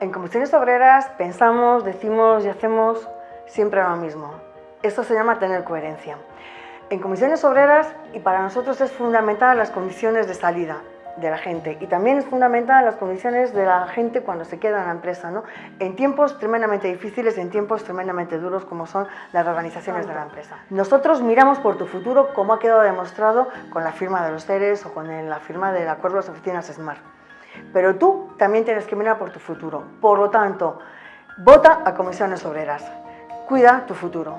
En Comisiones Obreras pensamos, decimos y hacemos siempre lo mismo. Esto se llama tener coherencia. En Comisiones Obreras, y para nosotros es fundamental las condiciones de salida de la gente y también es fundamental las condiciones de la gente cuando se queda en la empresa, ¿no? en tiempos tremendamente difíciles, en tiempos tremendamente duros como son las organizaciones de la empresa. Nosotros miramos por tu futuro como ha quedado demostrado con la firma de los seres o con la firma del acuerdo de las oficinas SMART. Pero tú también tienes que mirar por tu futuro. Por lo tanto, vota a comisiones obreras. Cuida tu futuro.